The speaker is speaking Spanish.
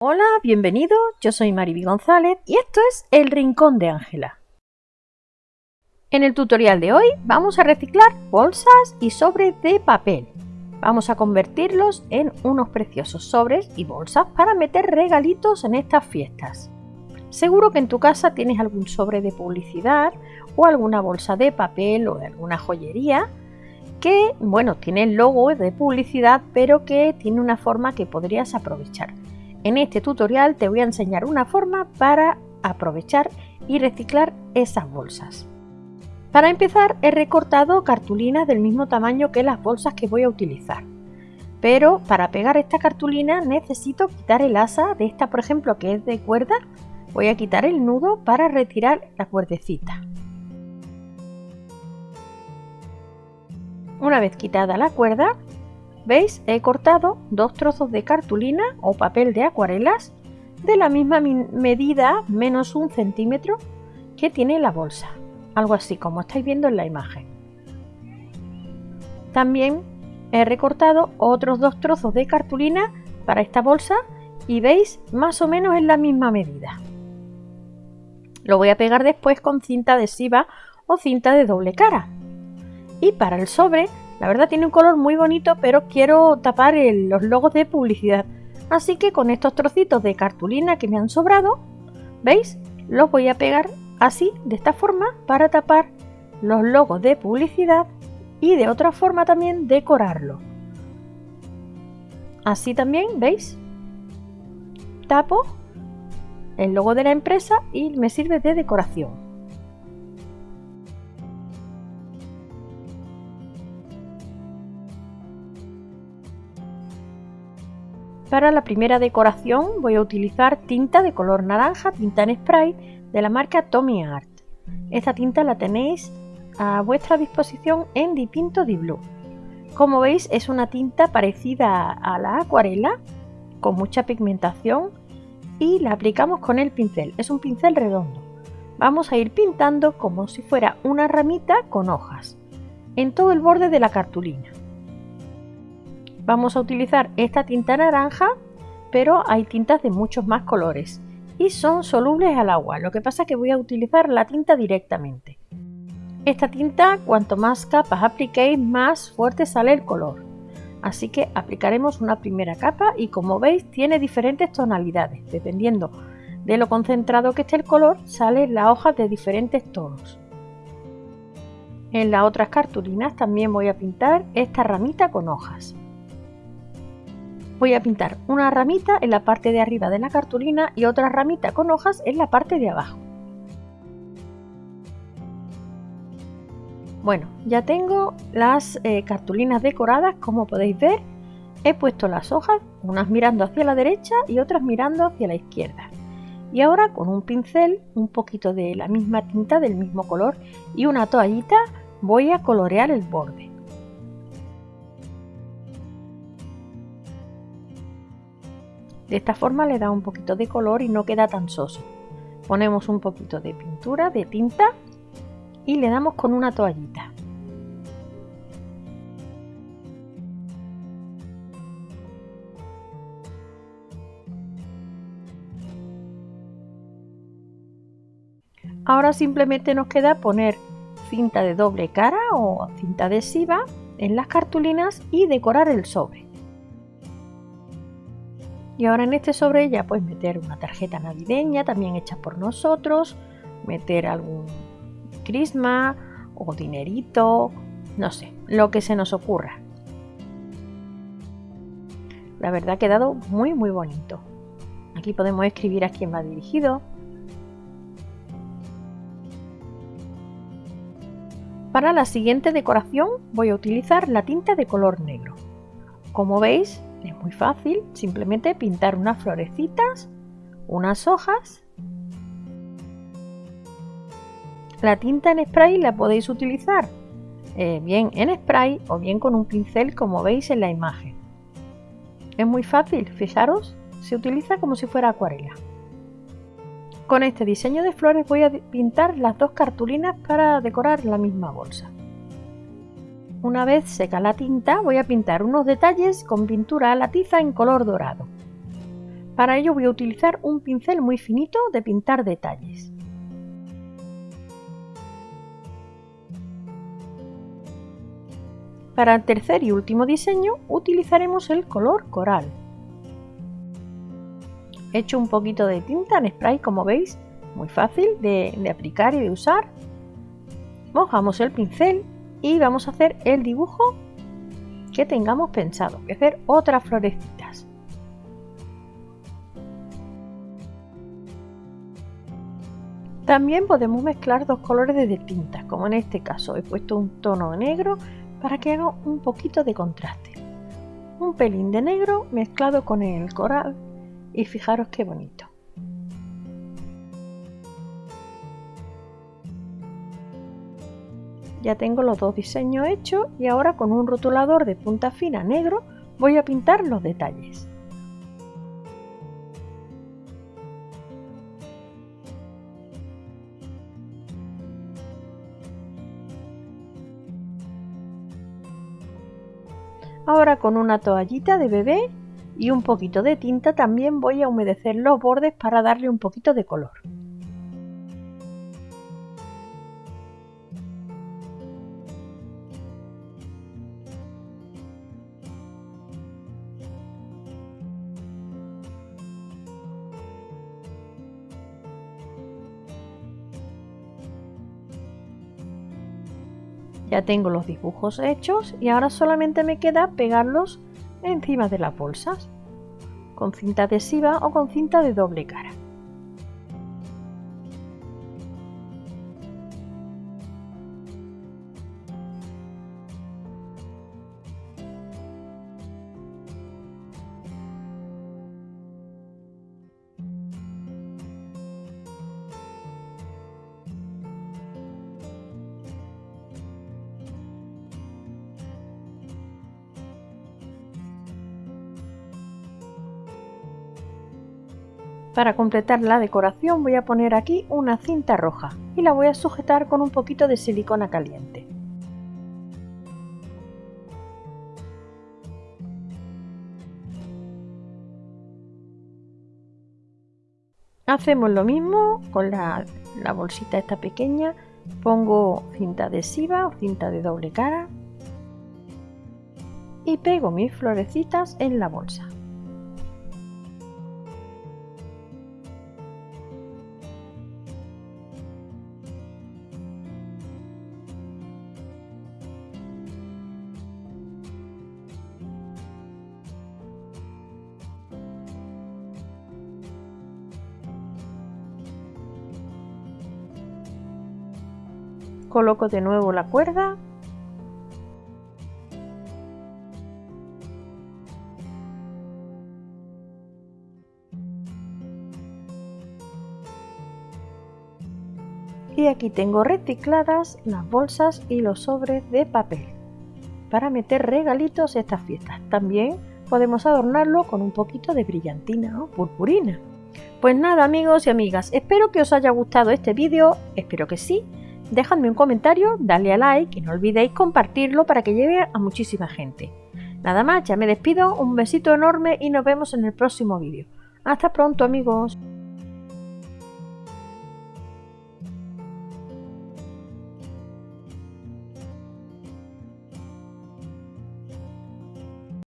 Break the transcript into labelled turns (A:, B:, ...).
A: Hola, bienvenido, yo soy Mariby González y esto es El Rincón de Ángela. En el tutorial de hoy vamos a reciclar bolsas y sobres de papel. Vamos a convertirlos en unos preciosos sobres y bolsas para meter regalitos en estas fiestas. Seguro que en tu casa tienes algún sobre de publicidad o alguna bolsa de papel o de alguna joyería que, bueno, tiene el logo de publicidad pero que tiene una forma que podrías aprovechar. En este tutorial te voy a enseñar una forma para aprovechar y reciclar esas bolsas. Para empezar he recortado cartulinas del mismo tamaño que las bolsas que voy a utilizar. Pero para pegar esta cartulina necesito quitar el asa de esta por ejemplo que es de cuerda. Voy a quitar el nudo para retirar la cuerdecita. Una vez quitada la cuerda ¿Veis? He cortado dos trozos de cartulina o papel de acuarelas de la misma medida, menos un centímetro, que tiene la bolsa. Algo así como estáis viendo en la imagen. También he recortado otros dos trozos de cartulina para esta bolsa y veis más o menos en la misma medida. Lo voy a pegar después con cinta adhesiva o cinta de doble cara. Y para el sobre la verdad tiene un color muy bonito, pero quiero tapar los logos de publicidad. Así que con estos trocitos de cartulina que me han sobrado, ¿veis? Los voy a pegar así, de esta forma, para tapar los logos de publicidad y de otra forma también decorarlo. Así también, ¿veis? Tapo el logo de la empresa y me sirve de decoración. Para la primera decoración voy a utilizar tinta de color naranja, tinta en spray de la marca Tommy Art. Esta tinta la tenéis a vuestra disposición en Dipinto Di Blue. Como veis es una tinta parecida a la acuarela, con mucha pigmentación y la aplicamos con el pincel. Es un pincel redondo. Vamos a ir pintando como si fuera una ramita con hojas en todo el borde de la cartulina vamos a utilizar esta tinta naranja, pero hay tintas de muchos más colores y son solubles al agua, lo que pasa es que voy a utilizar la tinta directamente. Esta tinta, cuanto más capas apliquéis, más fuerte sale el color. Así que aplicaremos una primera capa y como veis tiene diferentes tonalidades. Dependiendo de lo concentrado que esté el color, salen las hojas de diferentes tonos. En las otras cartulinas también voy a pintar esta ramita con hojas voy a pintar una ramita en la parte de arriba de la cartulina y otra ramita con hojas en la parte de abajo. Bueno, ya tengo las eh, cartulinas decoradas, como podéis ver. He puesto las hojas, unas mirando hacia la derecha y otras mirando hacia la izquierda. Y ahora con un pincel, un poquito de la misma tinta del mismo color y una toallita voy a colorear el borde. De esta forma le da un poquito de color y no queda tan soso. Ponemos un poquito de pintura, de tinta y le damos con una toallita. Ahora simplemente nos queda poner cinta de doble cara o cinta adhesiva en las cartulinas y decorar el sobre. Y ahora en este sobre ya puedes meter una tarjeta navideña también hecha por nosotros, meter algún crisma o dinerito, no sé, lo que se nos ocurra. La verdad ha quedado muy muy bonito. Aquí podemos escribir a quién va dirigido. Para la siguiente decoración voy a utilizar la tinta de color negro. Como veis, es muy fácil, simplemente pintar unas florecitas, unas hojas. La tinta en spray la podéis utilizar eh, bien en spray o bien con un pincel como veis en la imagen. Es muy fácil, fijaros, se utiliza como si fuera acuarela. Con este diseño de flores voy a pintar las dos cartulinas para decorar la misma bolsa. Una vez seca la tinta voy a pintar unos detalles con pintura a la tiza en color dorado. Para ello voy a utilizar un pincel muy finito de pintar detalles. Para el tercer y último diseño utilizaremos el color coral. He hecho un poquito de tinta en spray como veis, muy fácil de, de aplicar y de usar. Mojamos el pincel y vamos a hacer el dibujo que tengamos pensado, que hacer otras florecitas. También podemos mezclar dos colores de tinta, como en este caso he puesto un tono negro para que haga un poquito de contraste. Un pelín de negro mezclado con el coral y fijaros qué bonito. Ya tengo los dos diseños hechos y ahora con un rotulador de punta fina negro voy a pintar los detalles. Ahora con una toallita de bebé y un poquito de tinta también voy a humedecer los bordes para darle un poquito de color. Ya tengo los dibujos hechos y ahora solamente me queda pegarlos encima de las bolsas con cinta adhesiva o con cinta de doble cara. Para completar la decoración voy a poner aquí una cinta roja y la voy a sujetar con un poquito de silicona caliente. Hacemos lo mismo con la, bolsita esta pequeña, pongo cinta adhesiva o cinta de doble cara y pego mis florecitas en la bolsa. Coloco de nuevo la cuerda. Y aquí tengo recicladas las bolsas y los sobres de papel para meter regalitos estas fiestas. También podemos adornarlo con un poquito de brillantina o purpurina. Pues nada amigos y amigas, espero que os haya gustado este vídeo, espero que sí, dejadme un comentario, dale a like y no olvidéis compartirlo para que llegue a muchísima gente. Nada más, ya me despido, un besito enorme y nos vemos en el próximo vídeo. Hasta pronto amigos.